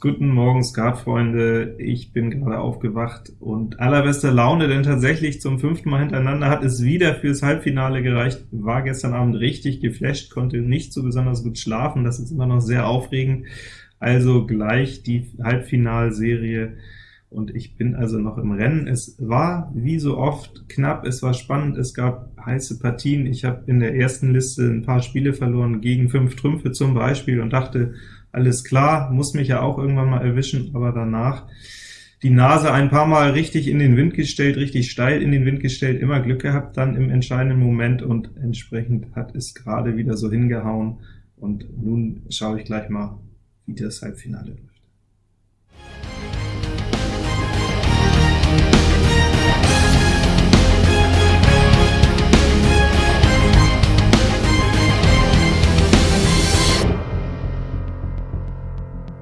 Guten Morgen, Skatfreunde. Ich bin gerade aufgewacht und allerbeste Laune, denn tatsächlich zum fünften Mal hintereinander hat es wieder fürs Halbfinale gereicht. War gestern Abend richtig geflasht, konnte nicht so besonders gut schlafen, das ist immer noch sehr aufregend. Also gleich die Halbfinalserie, und ich bin also noch im Rennen. Es war, wie so oft, knapp, es war spannend, es gab heiße Partien. Ich habe in der ersten Liste ein paar Spiele verloren, gegen fünf Trümpfe zum Beispiel, und dachte, alles klar, muss mich ja auch irgendwann mal erwischen, aber danach die Nase ein paar Mal richtig in den Wind gestellt, richtig steil in den Wind gestellt, immer Glück gehabt dann im entscheidenden Moment, und entsprechend hat es gerade wieder so hingehauen. Und nun schaue ich gleich mal, wie das Halbfinale läuft.